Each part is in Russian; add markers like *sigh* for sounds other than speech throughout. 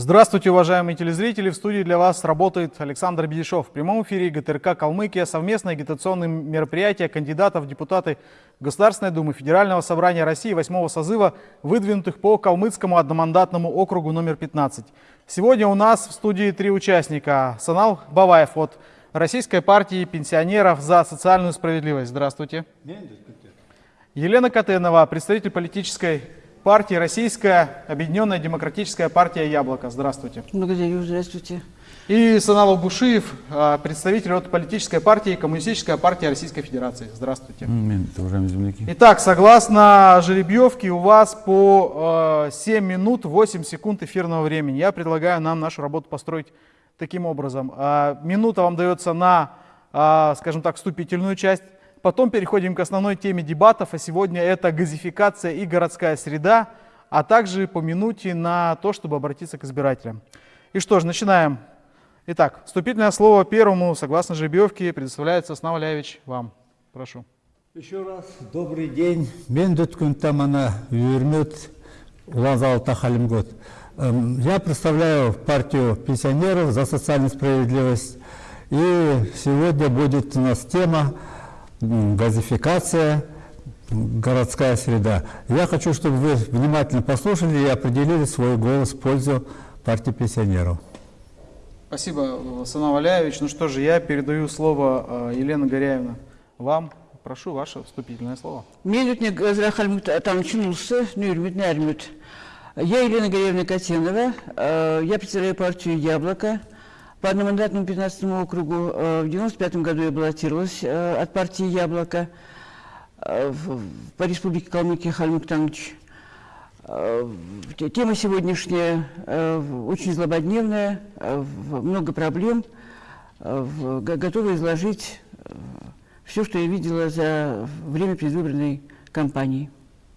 Здравствуйте, уважаемые телезрители! В студии для вас работает Александр Бедешов. В прямом эфире ГТРК «Калмыкия» совместное агитационное мероприятие кандидатов в депутаты Государственной Думы Федерального собрания России 8 созыва, выдвинутых по Калмыцкому одномандатному округу номер 15. Сегодня у нас в студии три участника. Санал Баваев от Российской партии пенсионеров за социальную справедливость. Здравствуйте. Елена Катенова, представитель политической партии Российская Объединенная Демократическая партия «Яблоко». Здравствуйте. Благодарю, здравствуйте. И Саналов Бушиев, а, представитель от политической партии Коммунистическая партия Российской Федерации. Здравствуйте. Уважаемые земляки. Итак, согласно жеребьевке, у вас по 7 минут 8 секунд эфирного времени. Я предлагаю нам нашу работу построить таким образом. А, минута вам дается на, а, скажем так, вступительную часть Потом переходим к основной теме дебатов, а сегодня это газификация и городская среда, а также по минуте на то, чтобы обратиться к избирателям. И что ж, начинаем. Итак, вступительное слово первому, согласно жеребьевке, предоставляется Снавляевич вам. Прошу. Еще раз добрый день. Мен дүткін тамана юрмет Лазал Тахалимгот. Эм, я представляю партию пенсионеров за социальную справедливость. И сегодня будет у нас тема газификация, городская среда. Я хочу, чтобы вы внимательно послушали и определили свой голос в пользу партии пенсионеров. Спасибо, Сана Валяевич. Ну что же, я передаю слово э, Елена Горяевна вам. Прошу ваше вступительное слово. Менютник там начинулся, нюрмит, нермит. Я Елена Горяевна Катенова, э, я представляю партию «Яблоко». По одномандатному 15 округу э, в 95 году я баллотировалась э, от партии «Яблоко» э, по республике Калмыкия Хальмук Тангч. Тема сегодняшняя очень злободневная, много проблем. Готова изложить все, что я видела за время предвыборной кампании.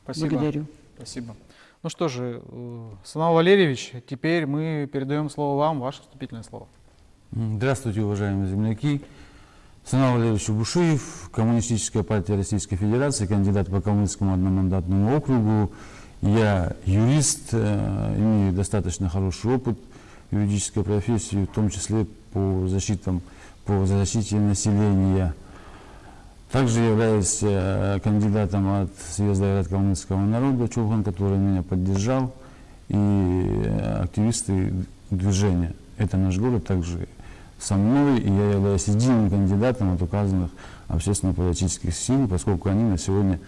Спасибо. Благодарю. Спасибо. Ну что же, Санал Валерьевич, теперь мы передаем слово вам, ваше вступительное слово. Здравствуйте, уважаемые земляки. Санал Валерьевич Бушиев, Коммунистическая партия Российской Федерации, кандидат по Калмыцкому одномандатному округу. Я юрист, э, имею достаточно хороший опыт юридической профессии, в том числе по, защитам, по защите населения. Также являюсь э, кандидатом от съезда Калмыцкого народа Чулхан, который меня поддержал, и э, активисты движения. Это наш город также со мной, и я являюсь единым кандидатом от указанных общественно-политических сил, поскольку они на сегодня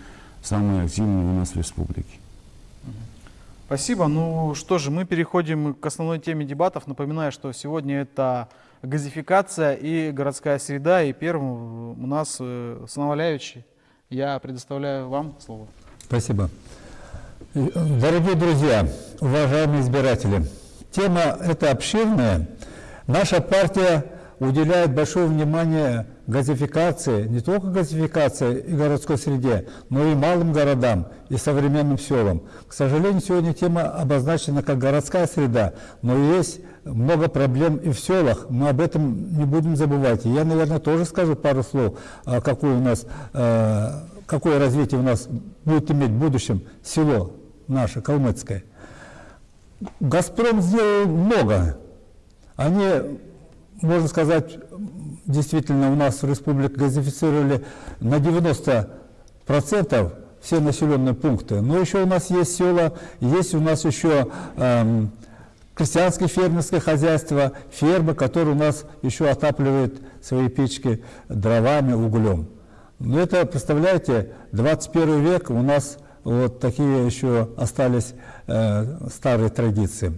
самые активные у нас в республике. Спасибо. Ну что же, мы переходим к основной теме дебатов. Напоминаю, что сегодня это газификация и городская среда. И первым у нас э, Санаваляевич. Я предоставляю вам слово. Спасибо. Дорогие друзья, уважаемые избиратели, тема эта обширная. Наша партия уделяет большое внимание газификации, не только газификации и городской среде, но и малым городам и современным селам. К сожалению, сегодня тема обозначена как городская среда, но есть много проблем и в селах, мы об этом не будем забывать. И я, наверное, тоже скажу пару слов, а, какое у нас, а, какое развитие у нас будет иметь в будущем село наше, калмыцкое. «Газпром» сделал много они, можно сказать, действительно у нас в республике газифицировали на 90% все населенные пункты. Но еще у нас есть села, есть у нас еще эм, крестьянское фермерское хозяйство, фермы, которые у нас еще отапливают свои печки дровами, углем. Но это, представляете, 21 век, у нас вот такие еще остались э, старые традиции.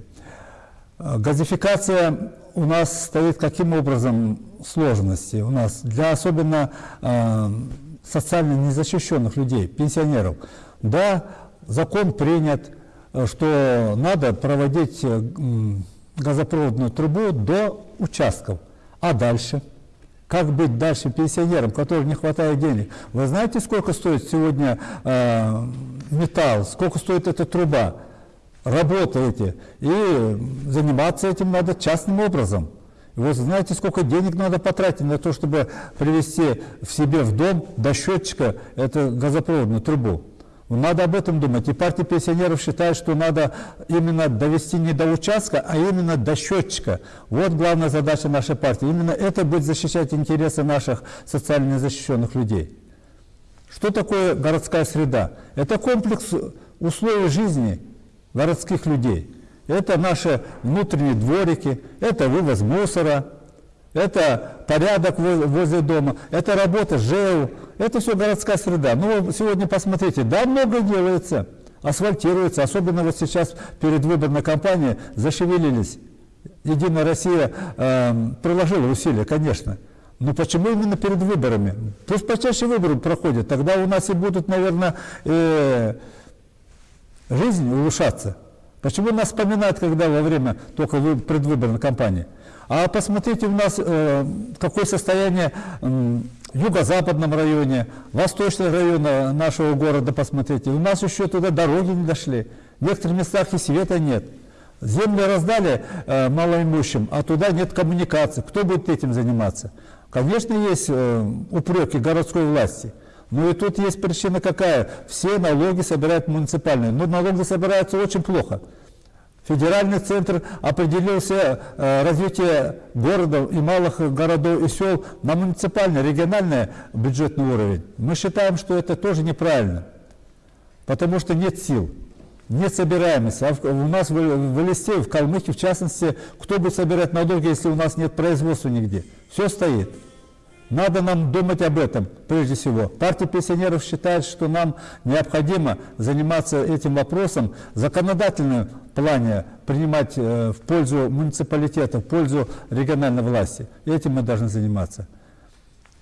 Э, газификация у нас стоит каким образом сложности у нас для особенно э, социально незащищенных людей, пенсионеров. Да, закон принят, э, что надо проводить э, газопроводную трубу до участков. А дальше? Как быть дальше пенсионерам, которым не хватает денег? Вы знаете, сколько стоит сегодня э, металл, сколько стоит эта труба? Работаете, и заниматься этим надо частным образом. И вот знаете, сколько денег надо потратить на то, чтобы привести в себе в дом до счетчика эту газопроводную трубу. Надо об этом думать. И партия пенсионеров считает, что надо именно довести не до участка, а именно до счетчика. Вот главная задача нашей партии. Именно это будет защищать интересы наших социально незащищенных людей. Что такое городская среда? Это комплекс условий жизни городских людей. Это наши внутренние дворики, это вывоз мусора, это порядок возле дома, это работа ЖЭУ, это все городская среда. Ну, сегодня посмотрите, да, много делается, асфальтируется, особенно вот сейчас перед выборной кампанией зашевелились. Единая Россия э, приложила усилия, конечно. Но почему именно перед выборами? Пусть почаще выборы проходят, тогда у нас и будут, наверное, э, жизнь улучшаться. Почему нас вспоминают, когда во время только предвыборной кампании? А посмотрите у нас, э, какое состояние э, юго-западном районе, восточном районе нашего города, посмотрите. У нас еще туда дороги не дошли. В некоторых местах и света нет. Земли раздали э, малоимущим, а туда нет коммуникации. Кто будет этим заниматься? Конечно, есть э, упреки городской власти. Но и тут есть причина какая? Все налоги собирают муниципальные. Но налоги собираются очень плохо. Федеральный центр определился э, развитие городов и малых городов и сел на муниципальный, региональный бюджетный уровень. Мы считаем, что это тоже неправильно, потому что нет сил, нет собираемости. А у нас в, в Элисте, в Калмыкии, в частности, кто будет собирать налоги, если у нас нет производства нигде? Все стоит. Надо нам думать об этом прежде всего. Партия пенсионеров считает, что нам необходимо заниматься этим вопросом в законодательном плане, принимать э, в пользу муниципалитета, в пользу региональной власти. Этим мы должны заниматься.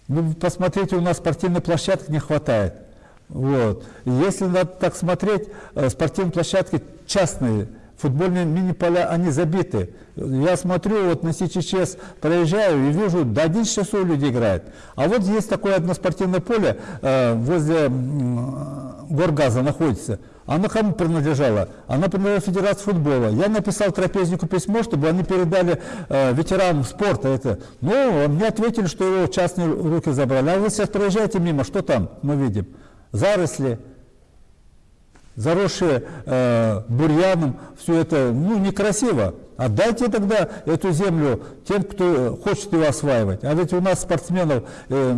Ну, посмотрите, у нас спортивной площадки не хватает. Вот. Если надо так смотреть, э, спортивные площадки частные, футбольные мини-поля, они забиты. Я смотрю, вот на СЧС проезжаю и вижу, до 11 часов люди играют. А вот есть такое одно спортивное поле э, возле э, Горгаза находится. Оно кому принадлежало? Оно принадлежало Федерации футбола. Я написал трапезнику письмо, чтобы они передали э, ветеранам спорта это. Ну, мне ответили, что его частные руки забрали. А вы сейчас проезжаете мимо, что там мы видим? Заросли, заросшие э, бурьяном, все это ну, некрасиво. Отдайте тогда эту землю тем, кто хочет ее осваивать. А ведь у нас спортсменов, э,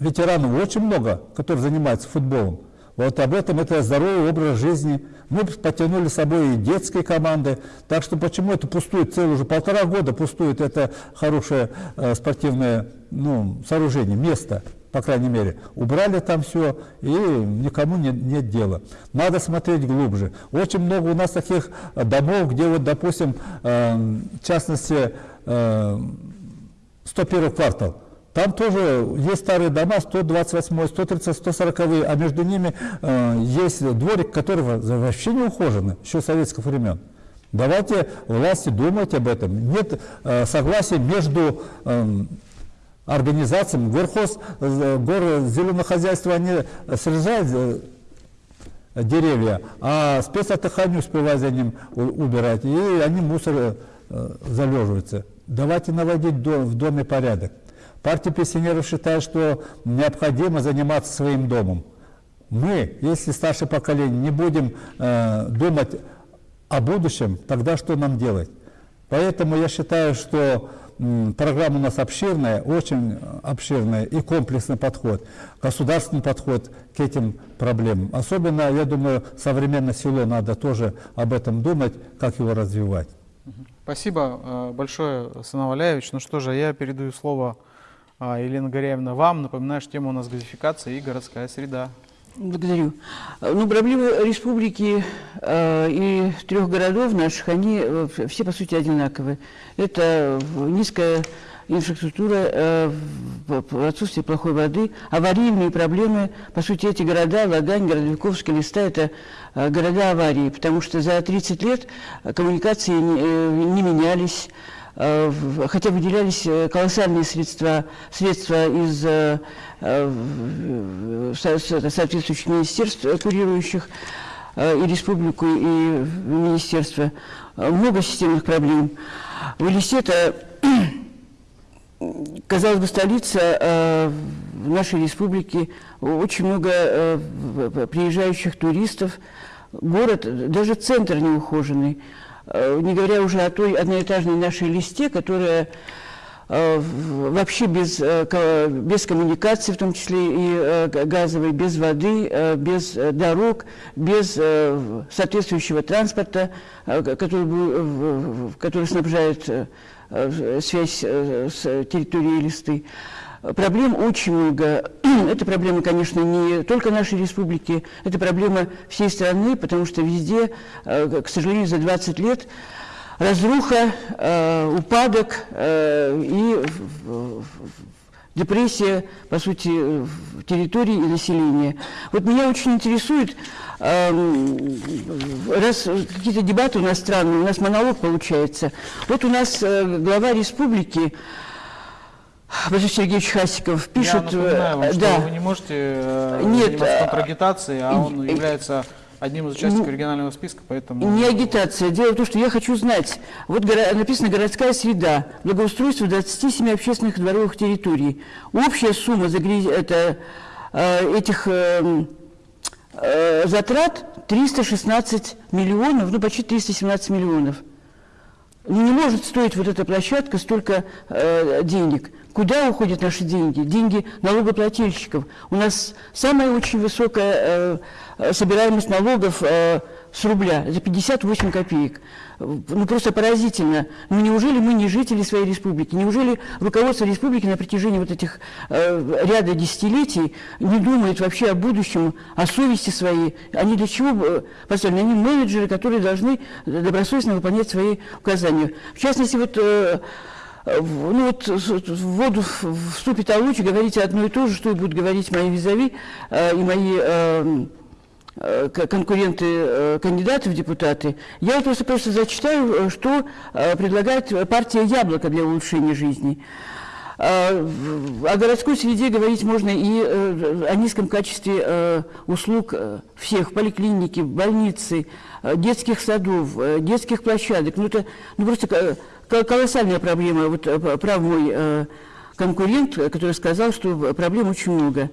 ветеранов очень много, которые занимаются футболом. Вот об этом это здоровый образ жизни. Мы потянули с собой и детские команды. Так что почему это пустует целый уже полтора года пустует это хорошее э, спортивное ну, сооружение, место по крайней мере. Убрали там все, и никому нет, нет дела. Надо смотреть глубже. Очень много у нас таких домов, где вот, допустим, э, в частности, э, 101 квартал. Там тоже есть старые дома, 128, 130, 140, а между ними э, есть дворик, который вообще не ухожен, еще советских времен. Давайте власти думать об этом. Нет э, согласия между э, организациям. Горхоз, э, горы зеленого хозяйства, они срезают э, деревья, а спецотдыхание не успевают за ним убирать, и они мусор э, залеживаются. Давайте наводить в доме порядок. Партия пенсионеров считает, что необходимо заниматься своим домом. Мы, если старшее поколение, не будем э, думать о будущем, тогда что нам делать? Поэтому я считаю, что программа у нас обширная, очень обширная и комплексный подход, государственный подход к этим проблемам. Особенно, я думаю, современное село надо тоже об этом думать, как его развивать. Спасибо э, большое, Сан Валяевич. Ну что же, я передаю слово а, Елена Горяевна вам. Напоминаю, что тема у нас газификация и городская среда. Благодарю. Ну, проблемы республики э, и трех городов наших, они э, все, по сути, одинаковые. Это низкая инфраструктура, э, отсутствие плохой воды, аварийные проблемы. По сути, эти города, Лагань, Городовиковский, Листа – это э, города аварии, потому что за 30 лет коммуникации не, э, не менялись, Э, хотя выделялись э, колоссальные средства, средства из э, соответствующих министерств, курирующих и республику, и министерство. Много системных проблем. В Элисте это *clears throat* казалось бы, столица э, нашей республики, очень много э, приезжающих туристов, город, даже центр неухоженный, э, не говоря уже о той одноэтажной нашей листе, которая э, вообще без, э, без коммуникации, в том числе и газовой, без воды, без дорог, без соответствующего транспорта, который, который снабжает связь с территорией листы. Проблем очень много. *clears throat* Это проблема, конечно, не только нашей республики, это проблема всей страны, потому что везде, э, к сожалению, за 20 лет разруха, э, упадок э, и депрессия, по сути, территории и населения. Вот меня очень интересует, раз какие-то дебаты у нас странные, у нас монолог получается. Вот у нас глава республики Владимир Сергеевич Хасиков пишет... Я напоминаю вам, что да. вы не можете э, Нет, заниматься э, контрагитацией, а он является одним из участников регионального списка, поэтому... Не агитация. Дело в том, что я хочу знать. Вот написано «Городская среда. Благоустройство 27 общественных дворовых территорий». Общая сумма загряз... это, э, этих э, э, затрат 316 миллионов, ну почти 317 миллионов. Не может стоить вот эта площадка столько э, денег. Куда уходят наши деньги? Деньги налогоплательщиков. У нас самая очень высокая э, собираемость налогов э, с рубля, за 58 копеек. Ну, просто поразительно. Ну, неужели мы не жители своей республики? Неужели руководство республики на протяжении вот этих э, ряда десятилетий не думает вообще о будущем, о совести своей? Они для чего э, поставлены? Они менеджеры, которые должны добросовестно выполнять свои указания. В частности, вот... Э, ну вот в воду вступит Алучи, говорите одно и то же, что будут говорить мои визави э, и мои э конкуренты, э, кандидаты в депутаты. Я просто, просто зачитаю, э, что э, предлагает партия «Яблоко» для улучшения жизни. О городской среде говорить можно и о низком качестве услуг всех, поликлиники, больницы, детских садов, детских площадок. Ну, это ну, просто колоссальная проблема. Вот э, прав мой э, конкурент, который сказал, что проблем очень много.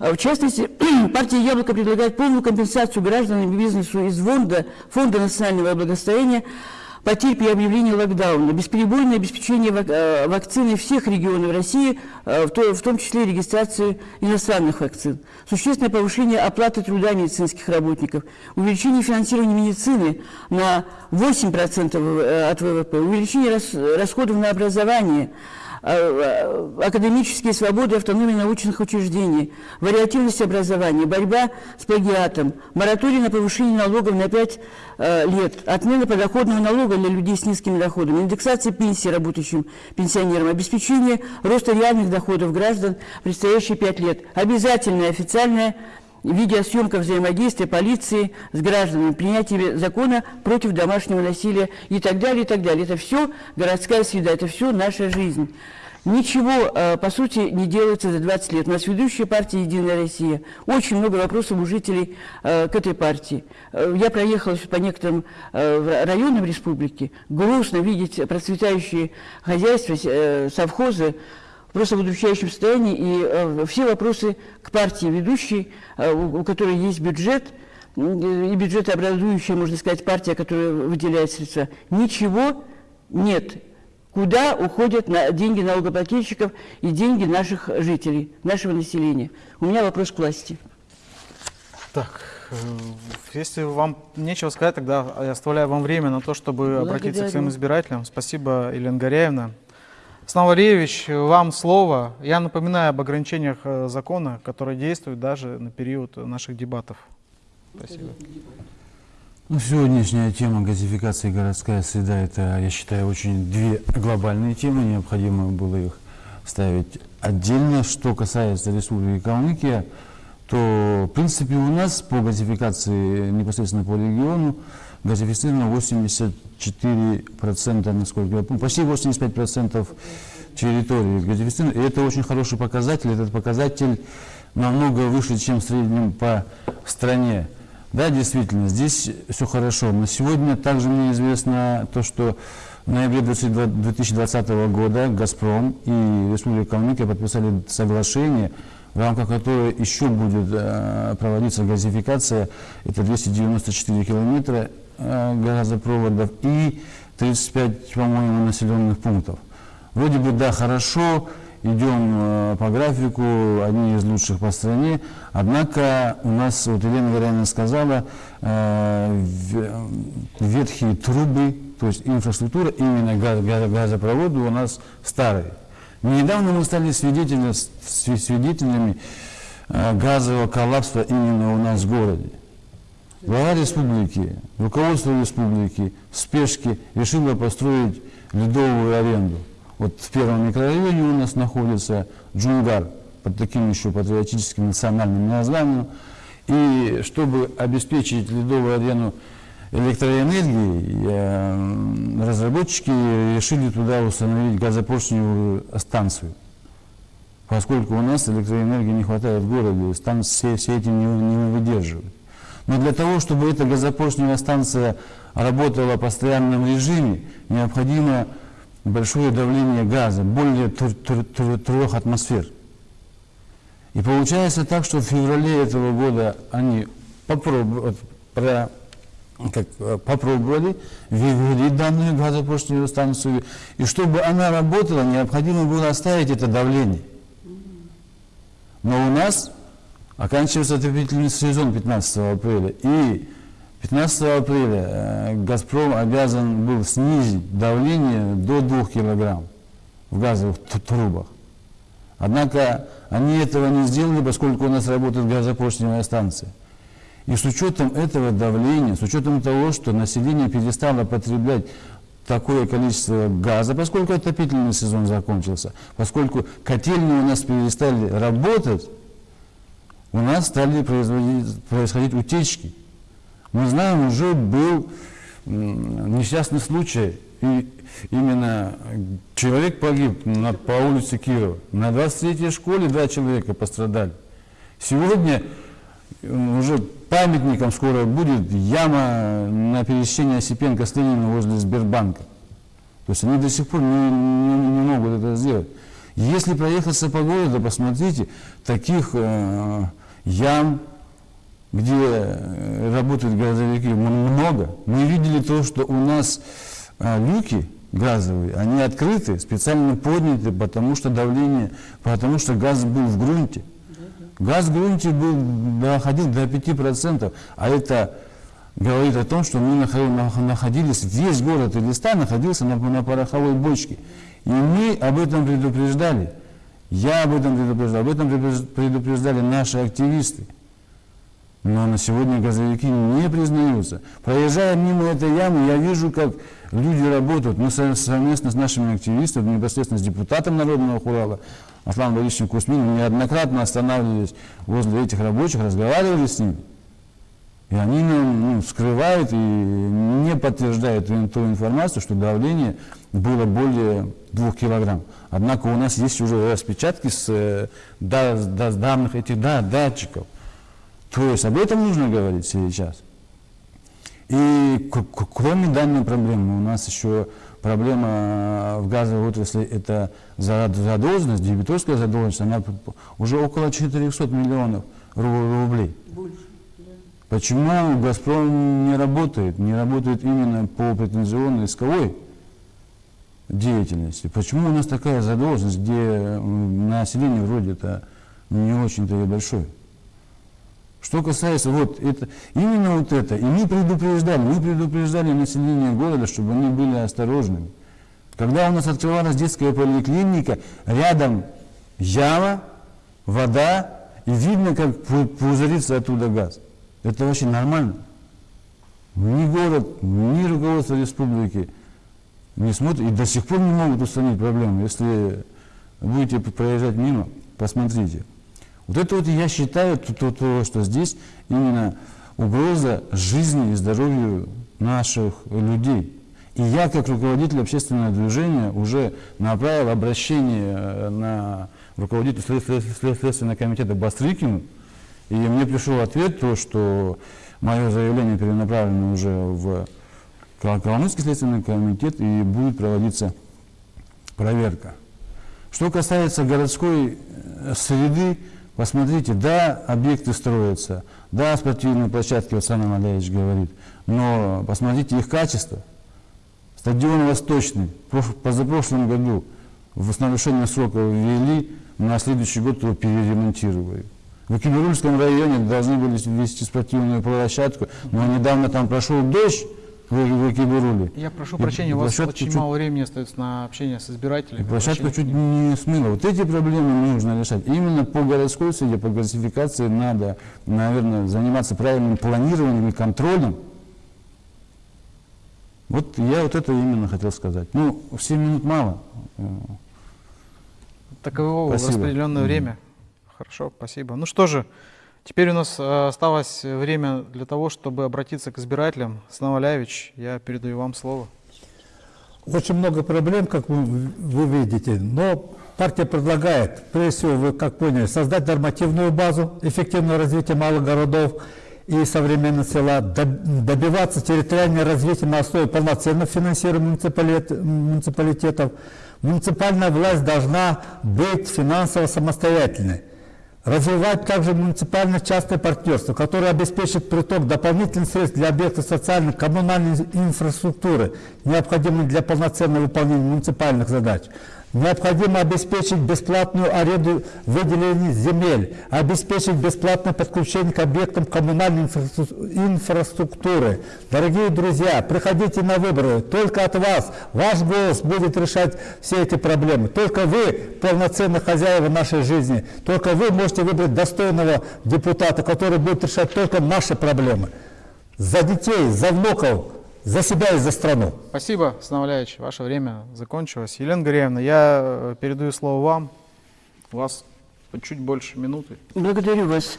В частности, *clears throat* партия «Яблоко» предлагает полную компенсацию гражданам и бизнесу из фонда, фонда национального благосостояния потерь при объявлении локдауна, бесперебойное обеспечение э, вакцины всех регионов России, в том числе регистрацию иностранных вакцин, существенное повышение оплаты труда медицинских работников, увеличение финансирования медицины на 8% от ВВП, увеличение расходов на образование – Э, э, академические свободы, автономия научных учреждений, вариативность образования, борьба с плагиатом, мораторий на повышение налогов на 5 э, лет, отмена подоходного налога для людей с низкими доходами, индексация пенсии работающим пенсионерам, обеспечение роста реальных доходов граждан в предстоящие 5 лет, обязательная официальная видеосъемка взаимодействия полиции с гражданами, принятие закона против домашнего насилия и так далее, и так далее. Это все городская среда, это все наша жизнь. Ничего, э, по сути, не делается за 20 лет. У нас ведущая партия «Единая Россия». Очень много вопросов у жителей э, к этой партии. Э, я проехала по некоторым районам республики. Грустно видеть процветающие хозяйства, совхозы, просто в удручающем состоянии, и э, все вопросы к партии ведущей, э, у, у которой есть бюджет, и бюджетообразующая, можно сказать, партия, которая выделяет средства, ничего нет. Куда уходят на деньги налогоплательщиков и деньги наших жителей, нашего населения? У меня вопрос к власти. Так, э, если вам нечего сказать, тогда я оставляю вам время на то, чтобы Благодарю. обратиться к своим избирателям. Спасибо, Елена Горяевна. Снова Валерьевич, вам слово. Я напоминаю об ограничениях э, закона, которые действуют даже на период наших дебатов. Спасибо. Ну, сегодняшняя тема газификации городская среда, это, я считаю, очень две глобальные темы, необходимо было их ставить отдельно. Что касается Республики Калмыкия, то, в принципе, у нас по газификации непосредственно по региону газифицировано 84%, насколько я помню, почти 85% территории газифицировано. И это очень хороший показатель. Этот показатель намного выше, чем в среднем по стране. Да, действительно, здесь все хорошо. Но сегодня также мне известно то, что в ноябре 2020 года «Газпром» и Республика Калмыкия подписали соглашение, в рамках которого еще будет э, проводиться газификация, это 294 километра газопроводов и 35, по-моему, населенных пунктов. Вроде бы, да, хорошо, идем э, по графику, одни из лучших по стране, однако у нас, вот Елена Горяна сказала, э, ветхие трубы, то есть инфраструктура, именно газ, газ, газопроводы у нас старые. Недавно мы стали свидетелями, свидетелями э, газового коллапса именно у нас в городе. Глава республики, руководство республики в спешке решило построить ледовую аренду. Вот в первом микрорайоне у нас находится Джунгар, под таким еще патриотическим национальным названием. И чтобы обеспечить ледовую арену электроэнергии, э, разработчики решили туда установить газопоршневую станцию. Поскольку у нас электроэнергии не хватает в городе, станции все этим не, не выдерживают. Но для того, чтобы эта газопоршневая станция работала в постоянном режиме, необходимо большое давление газа, более трех атмосфер. И получается так, что в феврале этого года они как, э, попробовали ввели данную газопоршневую станцию, и чтобы она работала, необходимо было оставить это давление. Но у нас оканчивается отопительный сезон 15 апреля, и 15 апреля э, «Газпром» обязан был снизить давление до 2 килограмм в газовых трубах. Однако они этого не сделали, поскольку у нас работает газопоршневая станция. И с учетом этого давления, с учетом того, что население перестало потреблять такое количество газа, поскольку отопительный сезон закончился, поскольку котельные у нас перестали работать, у нас стали происходить утечки. Мы знаем, уже был несчастный случай, и именно человек погиб на, по улице Кирова. На 23-й школе два человека пострадали. Сегодня уже памятником скоро будет яма на пересечении Осипенко с Лениным возле Сбербанка. То есть они до сих пор не, не, не могут это сделать. Если проехаться по городу, посмотрите, таких э, ям, где э, работают газовики, много. Мы видели то, что у нас а, люки газовые, они открыты, специально подняты, потому что давление, потому что газ был в грунте. Газ в грунте был, доходил до 5%, а это говорит о том, что мы находились, весь город Элиста находился на, на пороховой бочке. И мы об этом предупреждали. Я об этом предупреждал, об этом предупреждали наши активисты. Но на сегодня газовики не признаются. Проезжая мимо этой ямы, я вижу, как люди работают. Мы совместно с нашими активистами, непосредственно с депутатом Народного Хурала, Асланом Борисовичем Кусминым, неоднократно останавливались возле этих рабочих, разговаривали с ними. И они нам ну, скрывают и не подтверждают ту информацию, что давление было более 2 килограмм. Однако у нас есть уже распечатки с, э, да, да, с данных этих да, датчиков. То есть об этом нужно говорить сейчас. И кроме данной проблемы, у нас еще проблема в газовой отрасли – это задолженность, дебиторская задолженность, она уже около 400 миллионов рублей. Больше. Почему «Газпром» не работает? Не работает именно по претензионной исковой деятельности. Почему у нас такая задолженность, где население вроде-то не очень-то и большое? Что касается вот это, именно вот это, и мы предупреждали, мы предупреждали население города, чтобы они были осторожными. Когда у нас открывалась детская поликлиника, рядом яма, вода, и видно, как пузырится оттуда газ. Это вообще нормально. Ни город, ни руководство республики не смотрят и до сих пор не могут устранить проблему. Если будете проезжать мимо, посмотрите. Вот это вот я считаю, то, то, то, что здесь именно угроза жизни и здоровью наших людей. И я, как руководитель общественного движения, уже направил обращение э, на руководителя Следственного комитета Бастрыкину, и мне пришел ответ, то, что мое заявление перенаправлено уже в Кал- Калмыцкий следственный комитет и будет проводиться проверка. Что касается городской э, среды, посмотрите, да, объекты строятся, да, спортивные площадки, вот Санам Аляевич говорит, но посмотрите их качество. Стадион Восточный позапрошлом году в- с нарушением срока ввели, на следующий год его переремонтировали. В Кемерульском районе должны были ввести спортивную площадку, но недавно там прошел дождь в, в Экиберуле. Я прошу И прощения, у вас очень чуть- мало времени остается на общение с избирателями. и площадку чуть не смыло. Вот эти проблемы нужно решать. Именно по городской среде, по газификации надо, наверное, заниматься правильным планированием и контролем. Вот я вот это именно хотел сказать. Ну, 7 минут мало. Таково Спасибо. распределенное Мгм. время. Хорошо, спасибо. Ну что же, теперь у нас э, осталось время для того, чтобы обратиться к избирателям. Снавалявич, я передаю вам слово. Очень много проблем, как вы, вы видите, но партия предлагает, прежде всего, вы как поняли, создать нормативную базу, эффективное развитие малых городов и современных села, доб- добиваться территориального развития на основе полноценного финансирования муниципалит- муниципалитетов. Муниципальная власть должна быть финансово самостоятельной. Развивать также муниципально-частное партнерство, которое обеспечит приток дополнительных средств для объектов социальной коммунальной инфраструктуры, необходимых для полноценного выполнения муниципальных задач. Необходимо обеспечить бесплатную аренду выделенных земель, обеспечить бесплатное подключение к объектам коммунальной инфраструк- инфраструктуры. Дорогие друзья, приходите на выборы. Только от вас, ваш голос будет решать все эти проблемы. Только вы полноценные хозяева нашей жизни. Только вы можете выбрать достойного депутата, который будет решать только наши проблемы. За детей, за внуков, за себя и за страну. Спасибо, Снавалявич, ваше время закончилось. Елена Гореевна, я э, передаю слово вам. У вас чуть больше минуты. Благодарю вас.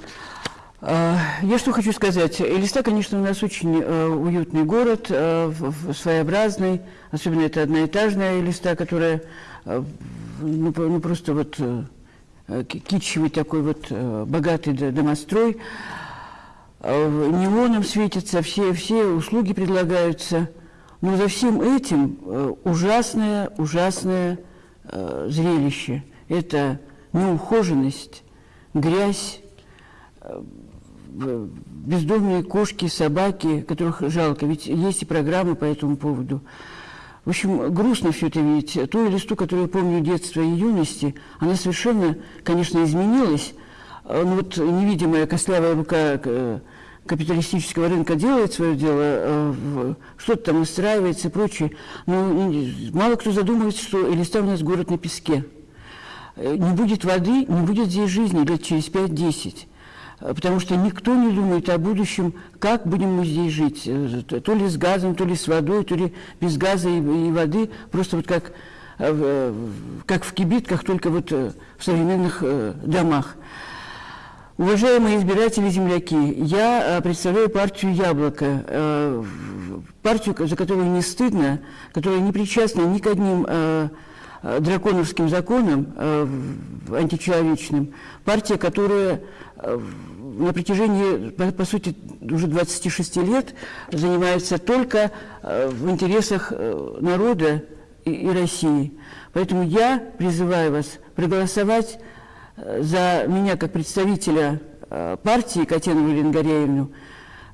А, Я что хочу сказать. Элиста, конечно, у нас очень э, уютный город, э, своеобразный. Особенно это одноэтажная Элиста, которая ну, ну, просто вот ки- китчевый такой вот богатый домострой. Неоном светится, все, все услуги предлагаются. Но за всем этим э, ужасное, ужасное э, зрелище. Это неухоженность, грязь, э, бездомные кошки, собаки, которых жалко. Ведь есть и программы по этому поводу. В общем, грустно все это видеть. Ту листу, которую я помню детства и юности, она совершенно, конечно, изменилась. Э, Но вот невидимая костлявая рука э, капиталистического рынка делает свое дело, э, что-то там устраивается и прочее. Но и мало кто задумывается, что Элиста у нас город на песке. Не будет воды, не будет здесь жизни лет через 5-10. Э, Потому что никто не думает о будущем, как будем мы здесь жить. То ли с газом, то ли с водой, то ли без газа и, и воды. Просто вот как, как в кибитках, только вот в современных домах. Уважаемые избиратели земляки, я э, представляю партию «Яблоко», э, партию, за которую не стыдно, которая не причастна ни к одним э, драконовским законам античеловечным, партия, которая на протяжении, по, сути, уже 26 лет занимается только в интересах народа и, России. Поэтому я призываю вас проголосовать за меня как представителя э, партии Елену Горяевну.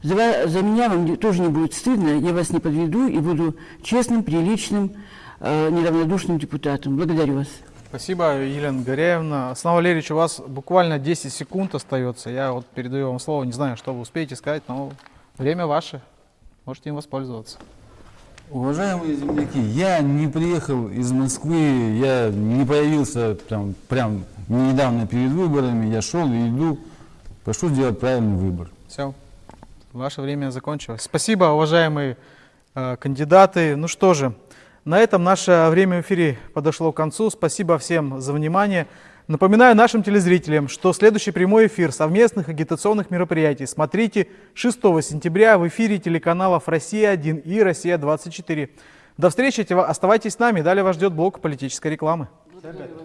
За, за меня вам тоже не будет стыдно, я вас не подведу и буду честным, приличным, э, неравнодушным депутатом. Благодарю вас. Спасибо, Елена Горяевна. Снова Валерьевич, у вас буквально 10 секунд остается. Я вот передаю вам слово. Не знаю, что вы успеете сказать, но время ваше. Можете им воспользоваться. Уважаемые земляки, я не приехал из Москвы, я не появился там, прям недавно перед выборами, я шел и иду. Прошу сделать правильный выбор. Все, ваше время закончилось. Спасибо, уважаемые э, кандидаты. Ну что же, на этом наше время в эфире подошло к концу. Спасибо всем за внимание. Напоминаю нашим телезрителям, что следующий прямой эфир совместных агитационных мероприятий смотрите 6 сентября в эфире телеканалов «Россия-1» и «Россия-24». До встречи, оставайтесь с нами. Далее вас ждет блок политической рекламы. Благодарю.